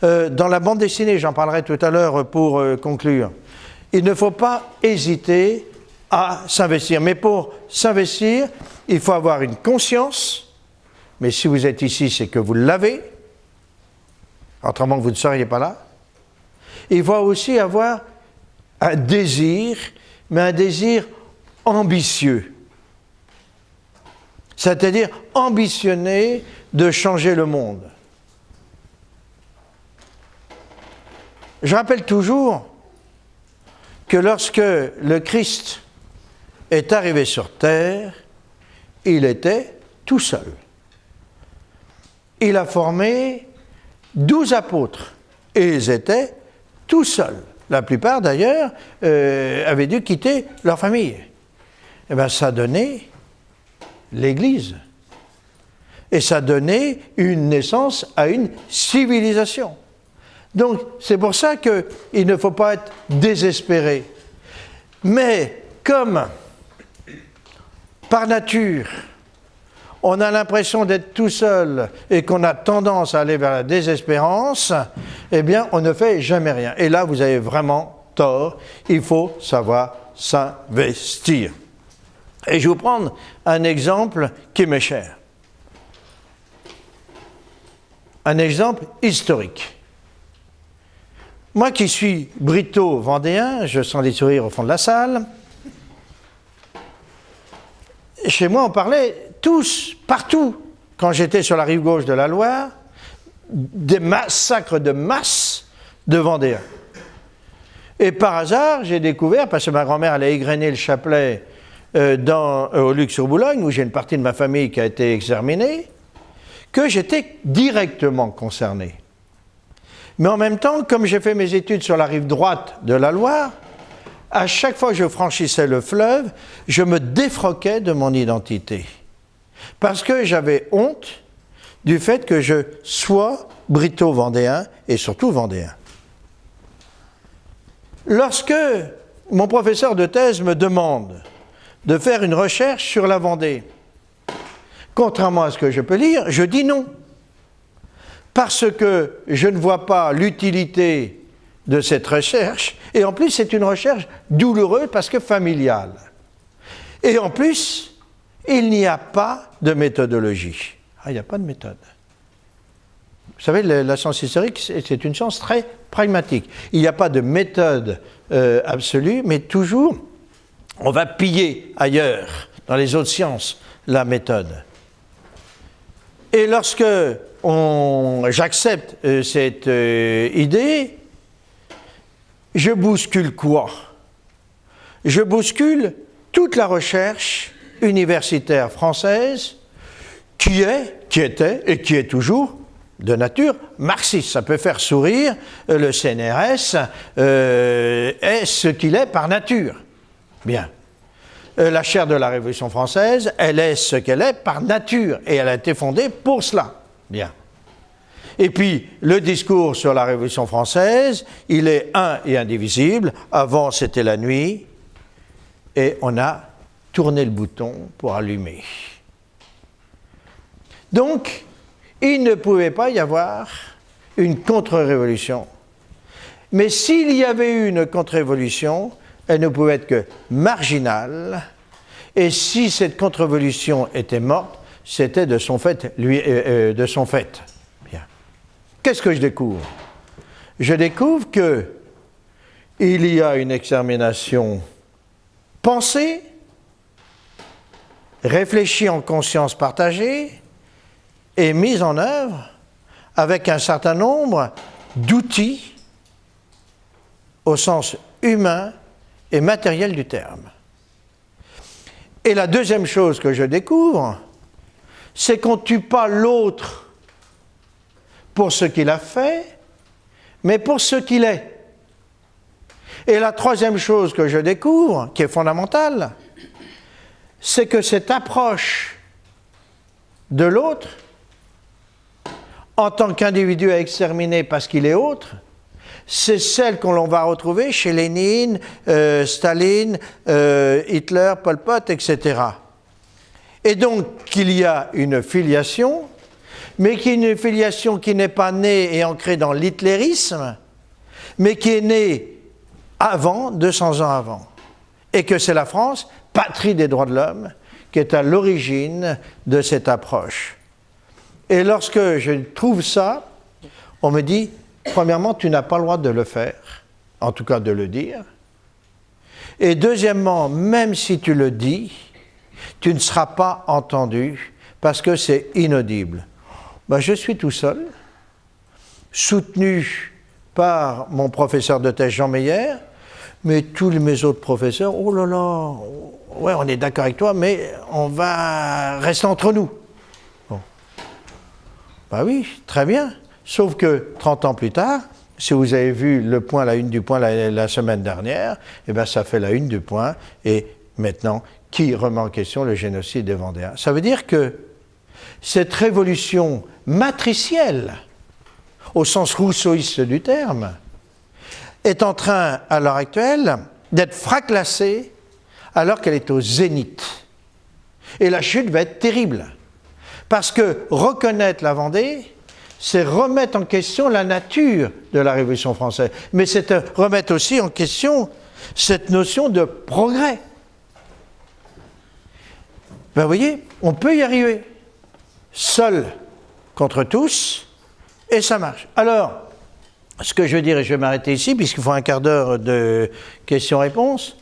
euh, dans la bande dessinée, j'en parlerai tout à l'heure pour euh, conclure. Il ne faut pas hésiter à s'investir. Mais pour s'investir, il faut avoir une conscience, mais si vous êtes ici, c'est que vous l'avez, autrement vous ne seriez pas là. Il faut aussi avoir un désir, mais un désir ambitieux. C'est-à-dire ambitionner de changer le monde. Je rappelle toujours que lorsque le Christ est arrivé sur terre, il était tout seul. Il a formé douze apôtres et ils étaient tout seuls. La plupart d'ailleurs euh, avaient dû quitter leur famille. Et eh bien ça donnait l'Église. Et ça donnait une naissance à une civilisation. Donc c'est pour ça qu'il ne faut pas être désespéré. Mais comme par nature, on a l'impression d'être tout seul et qu'on a tendance à aller vers la désespérance, eh bien, on ne fait jamais rien. Et là, vous avez vraiment tort. Il faut savoir s'investir. Et je vais vous prendre un exemple qui m'est cher. Un exemple historique. Moi qui suis brito-vendéen, je sens des sourires au fond de la salle, chez moi, on parlait tous, partout, quand j'étais sur la rive gauche de la Loire, des massacres de masse de Vendéens. Et par hasard, j'ai découvert, parce que ma grand-mère allait égrener le chapelet euh, euh, au Luxe-sur-Boulogne, où j'ai une partie de ma famille qui a été exterminée, que j'étais directement concerné. Mais en même temps, comme j'ai fait mes études sur la rive droite de la Loire, à chaque fois que je franchissais le fleuve, je me défroquais de mon identité. Parce que j'avais honte du fait que je sois brito-vendéen et surtout vendéen. Lorsque mon professeur de thèse me demande de faire une recherche sur la Vendée, contrairement à ce que je peux lire, je dis non. Parce que je ne vois pas l'utilité de cette recherche, et en plus c'est une recherche douloureuse parce que familiale. Et en plus, il n'y a pas de méthodologie. Ah, il n'y a pas de méthode. Vous savez, la science historique, c'est une science très pragmatique. Il n'y a pas de méthode euh, absolue, mais toujours, on va piller ailleurs, dans les autres sciences, la méthode. Et lorsque j'accepte euh, cette euh, idée, je bouscule quoi? Je bouscule toute la recherche universitaire française qui est, qui était et qui est toujours de nature marxiste. Ça peut faire sourire, euh, le CNRS euh, est ce qu'il est par nature. Bien. Euh, la chaire de la Révolution française, elle est ce qu'elle est par nature et elle a été fondée pour cela. Bien. Et puis, le discours sur la Révolution française, il est un et indivisible. Avant, c'était la nuit, et on a tourné le bouton pour allumer. Donc, il ne pouvait pas y avoir une contre-révolution. Mais s'il y avait eu une contre-révolution, elle ne pouvait être que marginale. Et si cette contre-révolution était morte, c'était de son fait, euh, euh, fait. Qu'est-ce que je découvre? Je découvre que il y a une extermination pensée, réfléchie en conscience partagée et mise en œuvre avec un certain nombre d'outils au sens humain et matériel du terme. Et la deuxième chose que je découvre, c'est qu'on ne tue pas l'autre pour ce qu'il a fait, mais pour ce qu'il est. Et la troisième chose que je découvre, qui est fondamentale, c'est que cette approche de l'autre, en tant qu'individu à exterminer parce qu'il est autre, c'est celle qu'on va retrouver chez Lénine, euh, Staline, euh, Hitler, Pol Pot, etc. Et donc qu'il y a une filiation, mais qui une filiation qui n'est pas née et ancrée dans l'hitlérisme, mais qui est née avant, 200 ans avant. Et que c'est la France, patrie des droits de l'homme, qui est à l'origine de cette approche. Et lorsque je trouve ça, on me dit, premièrement, tu n'as pas le droit de le faire, en tout cas de le dire. Et deuxièmement, même si tu le dis, tu ne seras pas entendu parce que c'est inaudible. Ben, je suis tout seul, soutenu par mon professeur de thèse Jean Meyer, mais tous mes autres professeurs, oh là là, ouais, on est d'accord avec toi, mais on va rester entre nous. Bon. Ben oui, très bien. Sauf que 30 ans plus tard, si vous avez vu le point, la une du point la, semaine dernière, eh bien ça fait la une du point. Et maintenant, qui remet en question le génocide des Vendéens? Ça veut dire que cette révolution matricielle, au sens rousseauiste du terme, est en train, à l'heure actuelle, d'être fraclassée alors qu'elle est au zénith. Et la chute va être terrible. Parce que reconnaître la Vendée, c'est remettre en question la nature de la Révolution française, mais c'est remettre aussi en question cette notion de progrès. Ben, vous voyez, on peut y arriver, seul contre tous, et ça marche. Alors, ce que je veux dire, et je vais m'arrêter ici, puisqu'il faut un quart d'heure de questions-réponses,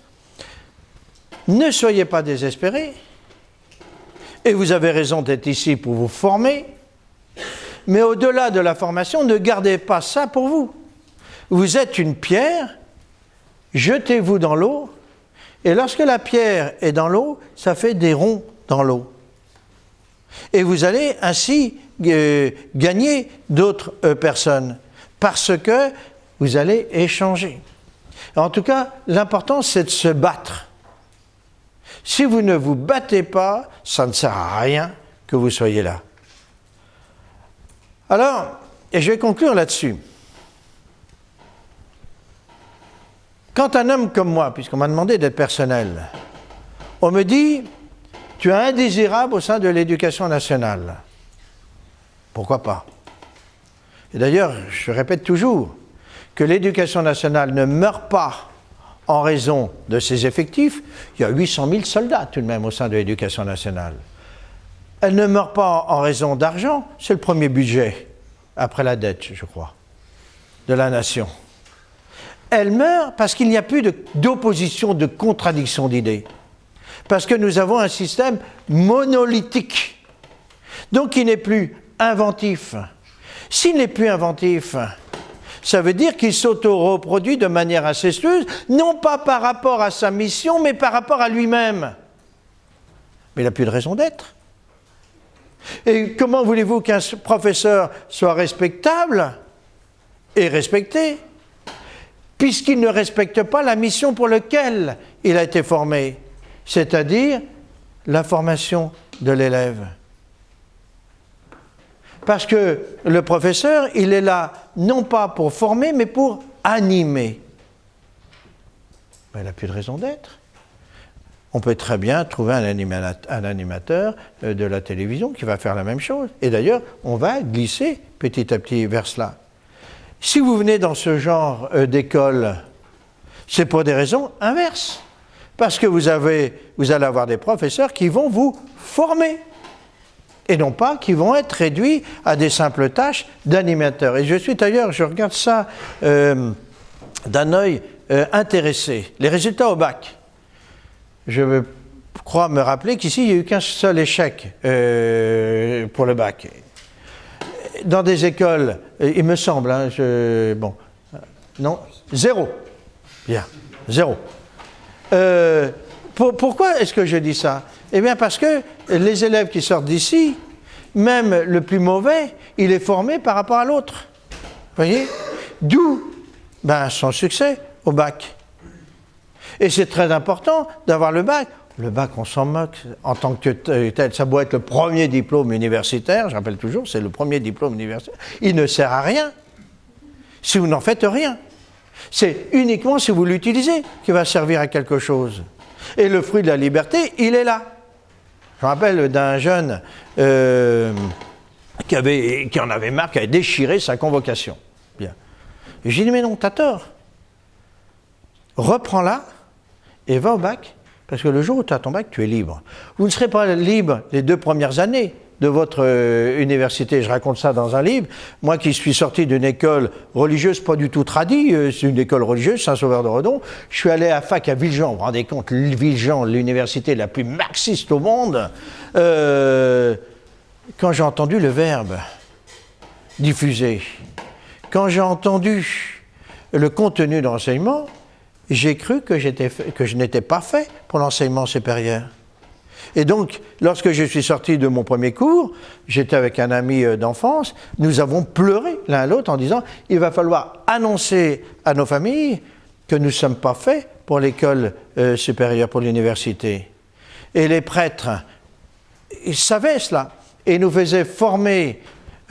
ne soyez pas désespérés, et vous avez raison d'être ici pour vous former, mais au-delà de la formation, ne gardez pas ça pour vous. Vous êtes une pierre, jetez-vous dans l'eau, et lorsque la pierre est dans l'eau, ça fait des ronds dans l'eau. Et vous allez ainsi euh, gagner d'autres euh, personnes, parce que vous allez échanger. En tout cas, l'important, c'est de se battre. Si vous ne vous battez pas, ça ne sert à rien que vous soyez là. Alors, et je vais conclure là-dessus. Quand un homme comme moi, puisqu'on m'a demandé d'être personnel, on me dit, tu es indésirable au sein de l'éducation nationale. Pourquoi pas? Et d'ailleurs, je répète toujours que l'éducation nationale ne meurt pas en raison de ses effectifs. Il y a 800 000 soldats tout de même au sein de l'éducation nationale. Elle ne meurt pas en raison d'argent, c'est le premier budget, après la dette, je crois, de la nation. Elle meurt parce qu'il n'y a plus d'opposition, de, contradiction d'idées. Parce que nous avons un système monolithique. Donc il n'est plus inventif. S'il n'est plus inventif, ça veut dire qu'il s'auto-reproduit de manière incestueuse, non pas par rapport à sa mission, mais par rapport à lui-même. Mais il n'a plus de raison d'être. Et comment voulez-vous qu'un professeur soit respectable et respecté? Puisqu'il ne respecte pas la mission pour laquelle il a été formé, c'est-à-dire la formation de l'élève. Parce que le professeur, il est là non pas pour former, mais pour animer. Mais il n'a plus de raison d'être on peut très bien trouver un, animateur euh, de la télévision qui va faire la même chose. Et d'ailleurs, on va glisser petit à petit vers cela. Si vous venez dans ce genre euh, d'école, c'est pour des raisons inverses. Parce que vous, avez, vous allez avoir des professeurs qui vont vous former et non pas qui vont être réduits à des simples tâches d'animateur. Et je suis d'ailleurs, je regarde ça euh, d'un œil intéressé. Les résultats au bac je crois me rappeler qu'ici, il n'y a eu qu'un seul échec euh, pour le bac. Dans des écoles, euh, il me semble, hein, bon, non, zéro. Bien, zéro. Euh, pourquoi est-ce que je dis ça? Eh bien parce que les élèves qui sortent d'ici, même le plus mauvais, il est formé par rapport à l'autre. Voyez? D'où ben, son succès au bac. Et c'est très important d'avoir le bac. Le bac, on s'en moque en tant que tel. Ça doit être le premier diplôme universitaire, je rappelle toujours, c'est le premier diplôme universitaire. Il ne sert à rien si vous n'en faites rien. C'est uniquement si vous l'utilisez qu'il va servir à quelque chose. Et le fruit de la liberté, il est là. Je me rappelle d'un jeune euh, qui, en avait marre, qui avait déchiré sa convocation. Bien. J'ai dit, mais non, t'as tort. Reprends-la et va au bac, parce que le jour où tu as ton bac, tu es libre. Vous ne serez pas libre les deux premières années de votre euh, université. Je raconte ça dans un livre. Moi qui suis sorti d'une école religieuse, pas du tout tradie, euh, c'est une école religieuse, Saint-Sauveur de Redon. Je suis allé à fac à Villejean. Vous vous rendez compte, Villejean, l'université la plus marxiste au monde. Euh, quand j'ai entendu le verbe diffusé, quand j'ai entendu le contenu de l'enseignement, j'ai cru que, que je n'étais pas fait pour l'enseignement supérieur. Et donc, lorsque je suis sorti de mon premier cours, j'étais avec un ami euh, d'enfance, nous avons pleuré l'un l'autre en disant, il va falloir annoncer à nos familles que nous ne sommes pas faits pour l'école euh, supérieure, pour l'université. Et les prêtres, ils savaient cela et nous faisaient former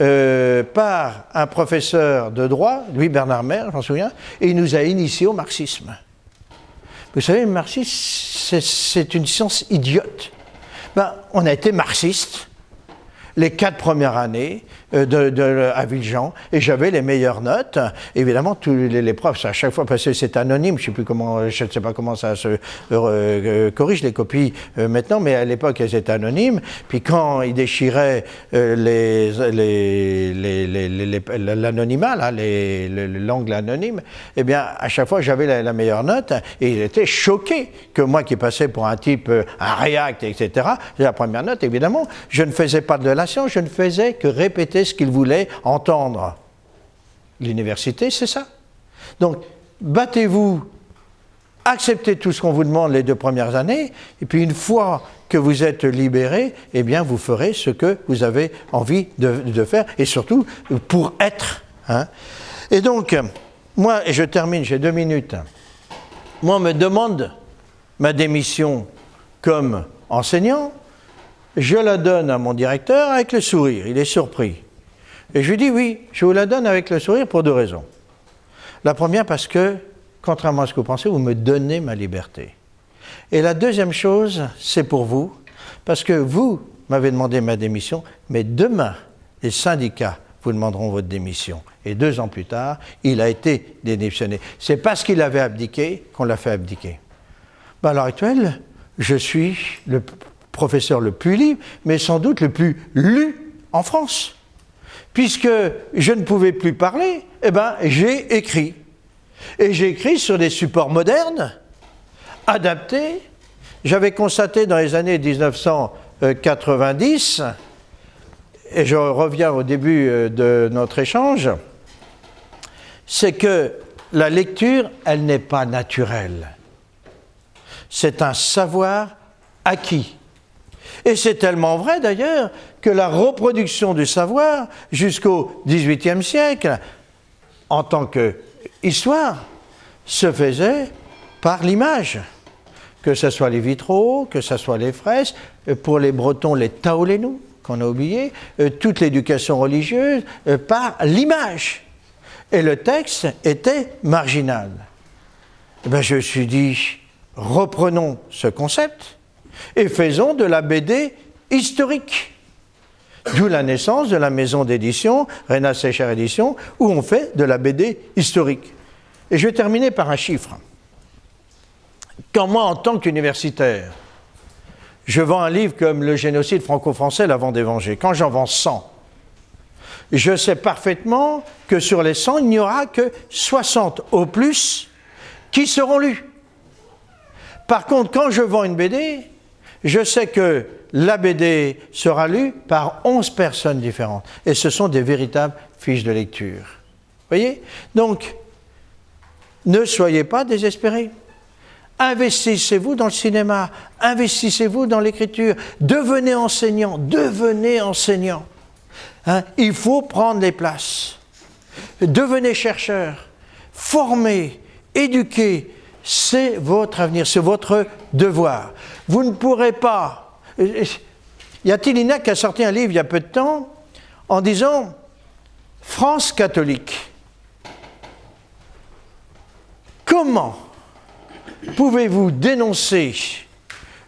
euh, par un professeur de droit, Louis Bernard Maire, j'en souviens, et il nous a initiés au marxisme. Vous savez, le marxisme, c'est une science idiote. Ben, on a été marxiste les quatre premières années euh, de, à Villejean et j'avais les meilleures notes. Évidemment, tous les, profs, à chaque fois, parce que c'est anonyme, je ne sais pas comment ça se euh, euh, corrige les copies maintenant, mais à l'époque, elles étaient anonymes. Puis quand ils déchiraient l'anonymat, l'angle anonyme, eh bien, à chaque fois, j'avais la, meilleure note et il était choqué que moi qui passais pour un type, un React, etc., la première note, évidemment, je ne faisais pas de la science, je ne faisais que répéter ce qu'il voulait entendre. L'université, c'est ça. Donc, battez-vous, acceptez tout ce qu'on vous demande les deux premières années, et puis une fois que vous êtes libéré, eh bien, vous ferez ce que vous avez envie de, faire, et surtout pour être. Hein. Et donc, moi, et je termine, j'ai deux minutes, moi, on me demande ma démission comme enseignant, je la donne à mon directeur avec le sourire, il est surpris. Et je lui dis oui, je vous la donne avec le sourire pour deux raisons. La première parce que, contrairement à ce que vous pensez, vous me donnez ma liberté. Et la deuxième chose, c'est pour vous, parce que vous m'avez demandé ma démission, mais demain, les syndicats vous demanderont votre démission. Et deux ans plus tard, il a été démissionné. C'est parce qu'il avait abdiqué qu'on l'a fait abdiquer. Ben, à l'heure actuelle, je suis le professeur le plus libre, mais sans doute le plus lu en France puisque je ne pouvais plus parler, eh ben, j'ai écrit. Et j'ai écrit sur des supports modernes, adaptés. J'avais constaté dans les années 1990, et je reviens au début euh, de notre échange, c'est que la lecture, elle n'est pas naturelle. C'est un savoir acquis. Et c'est tellement vrai d'ailleurs que la reproduction du savoir jusqu'au XVIIIe siècle, en tant qu'histoire, se faisait par l'image. Que ce soit les vitraux, que ce soit les fresques, pour les Bretons, les taolénous, qu'on a oublié, euh, toute l'éducation religieuse, euh, par l'image. Et le texte était marginal. Eh ben, je me suis dit, reprenons ce concept et faisons de la BD historique. D'où la naissance de la maison d'édition, Rena Secher Édition, où on fait de la BD historique. Et je vais terminer par un chiffre. Quand moi, en tant qu'universitaire, je vends un livre comme Le génocide franco-français, la Vendée quand j'en vends 100, je sais parfaitement que sur les 100, il n'y aura que 60 au plus qui seront lus. Par contre, quand je vends une BD, je sais que la BD sera lue par 11 personnes différentes. Et ce sont des véritables fiches de lecture. Voyez? Donc, ne soyez pas désespérés. Investissez-vous dans le cinéma, investissez-vous dans l'écriture, devenez enseignant, devenez enseignant. Hein? Il faut prendre les places. Devenez chercheur, formez, éduquez, c'est votre avenir, c'est votre devoir. Vous ne pourrez pas. Il y a Tillina qui a sorti un livre il y a peu de temps en disant France catholique. Comment pouvez-vous dénoncer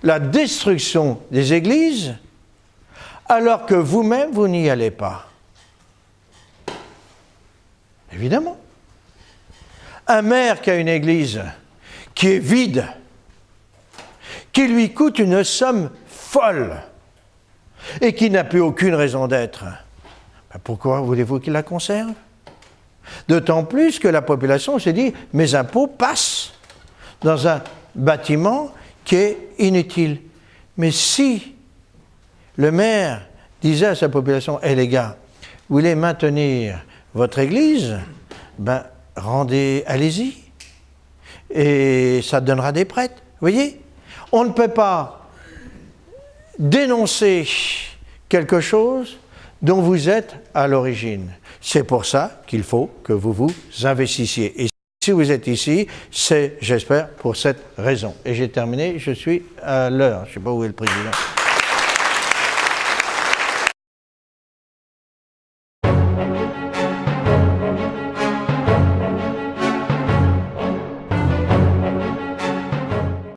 la destruction des églises alors que vous-même, vous, n'y allez pas? Évidemment. Un maire qui a une église qui est vide, qui lui coûte une somme folle et qui n'a plus aucune raison d'être, ben pourquoi voulez-vous qu'il la conserve? D'autant plus que la population s'est dit, mes impôts passent dans un bâtiment qui est inutile. Mais si le maire disait à sa population, hé les gars, vous voulez maintenir votre église, ben rendez, allez-y. Et ça donnera des prêtres. Vous voyez? On ne peut pas dénoncer quelque chose dont vous êtes à l'origine. C'est pour ça qu'il faut que vous vous investissiez. Et si vous êtes ici, c'est, j'espère, pour cette raison. Et j'ai terminé, je suis à l'heure. Je ne sais pas où est le président.